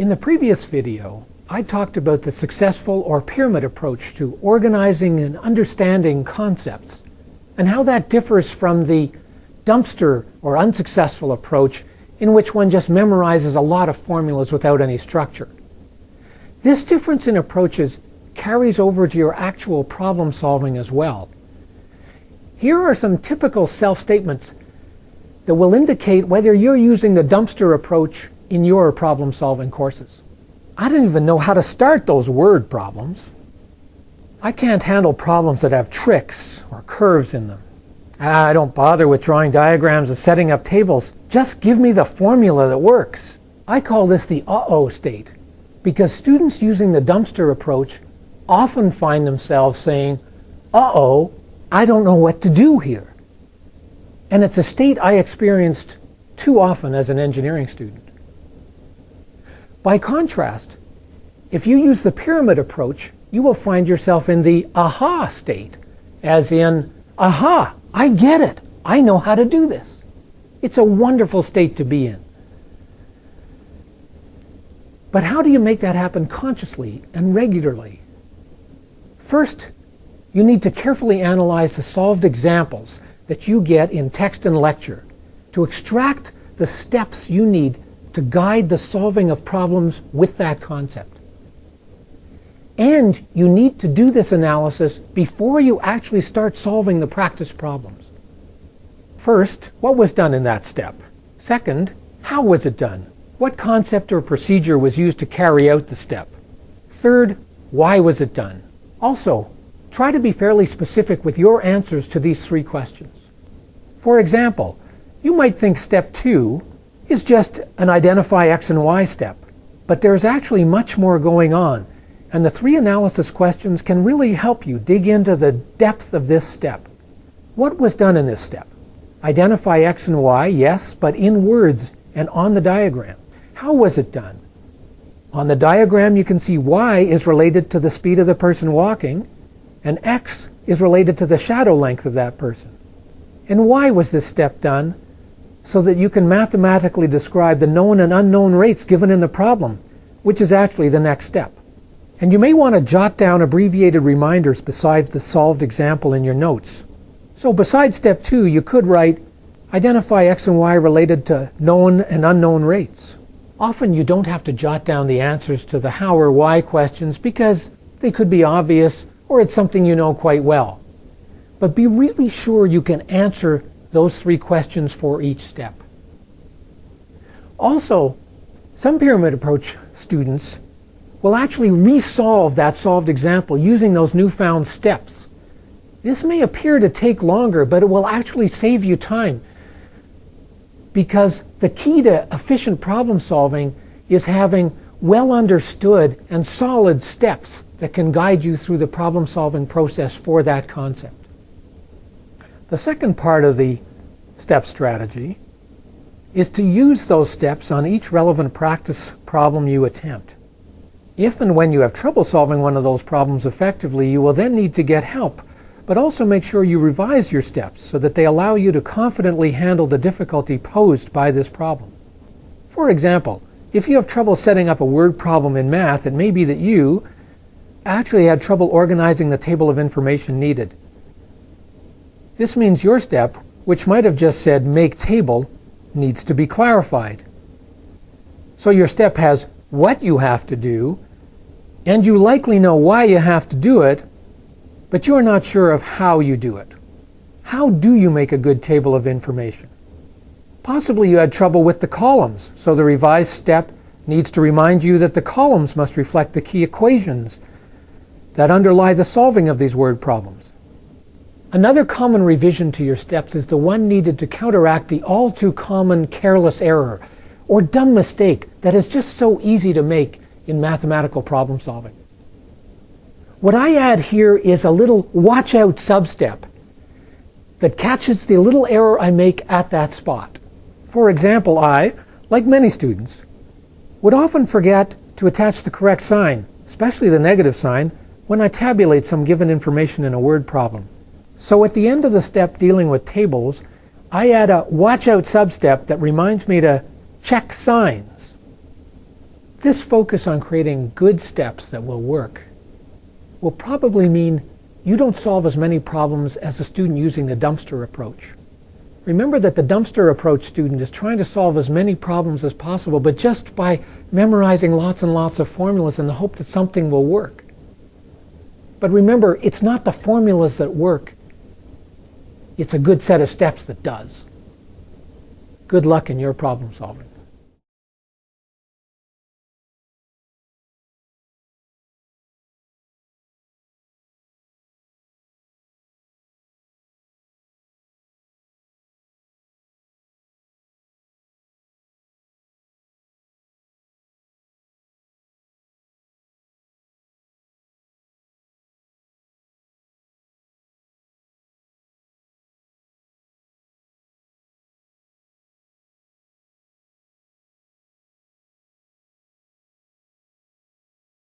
In the previous video, I talked about the successful or pyramid approach to organizing and understanding concepts and how that differs from the dumpster or unsuccessful approach in which one just memorizes a lot of formulas without any structure. This difference in approaches carries over to your actual problem solving as well. Here are some typical self-statements that will indicate whether you're using the dumpster approach in your problem solving courses. I don't even know how to start those word problems. I can't handle problems that have tricks or curves in them. I don't bother with drawing diagrams and setting up tables. Just give me the formula that works. I call this the uh-oh state because students using the dumpster approach often find themselves saying, uh-oh, I don't know what to do here. And it's a state I experienced too often as an engineering student. By contrast, if you use the pyramid approach, you will find yourself in the aha state, as in, aha, I get it. I know how to do this. It's a wonderful state to be in. But how do you make that happen consciously and regularly? First, you need to carefully analyze the solved examples that you get in text and lecture to extract the steps you need to guide the solving of problems with that concept. And you need to do this analysis before you actually start solving the practice problems. First, what was done in that step? Second, how was it done? What concept or procedure was used to carry out the step? Third, why was it done? Also, try to be fairly specific with your answers to these three questions. For example, you might think step two is just an identify x and y step, but there's actually much more going on and the three analysis questions can really help you dig into the depth of this step. What was done in this step? Identify x and y, yes, but in words and on the diagram. How was it done? On the diagram you can see y is related to the speed of the person walking and x is related to the shadow length of that person. And why was this step done? So that you can mathematically describe the known and unknown rates given in the problem, which is actually the next step. And you may want to jot down abbreviated reminders beside the solved example in your notes. So besides step two, you could write, identify x and y related to known and unknown rates. Often you don't have to jot down the answers to the how or why questions because they could be obvious or it's something you know quite well. But be really sure you can answer those three questions for each step. Also, some pyramid approach students will actually resolve that solved example using those newfound steps. This may appear to take longer, but it will actually save you time because the key to efficient problem solving is having well understood and solid steps that can guide you through the problem solving process for that concept. The second part of the step strategy is to use those steps on each relevant practice problem you attempt. If and when you have trouble solving one of those problems effectively, you will then need to get help. But also make sure you revise your steps so that they allow you to confidently handle the difficulty posed by this problem. For example, if you have trouble setting up a word problem in math, it may be that you actually had trouble organizing the table of information needed. This means your step, which might have just said make table, needs to be clarified. So your step has what you have to do and you likely know why you have to do it, but you are not sure of how you do it. How do you make a good table of information? Possibly you had trouble with the columns, so the revised step needs to remind you that the columns must reflect the key equations that underlie the solving of these word problems. Another common revision to your steps is the one needed to counteract the all too common careless error or dumb mistake that is just so easy to make in mathematical problem solving. What I add here is a little watch out substep that catches the little error I make at that spot. For example, I, like many students, would often forget to attach the correct sign, especially the negative sign, when I tabulate some given information in a word problem. So at the end of the step dealing with tables, I add a watch out substep that reminds me to check signs. This focus on creating good steps that will work will probably mean you don't solve as many problems as the student using the dumpster approach. Remember that the dumpster approach student is trying to solve as many problems as possible, but just by memorizing lots and lots of formulas in the hope that something will work. But remember, it's not the formulas that work. It's a good set of steps that does. Good luck in your problem solving.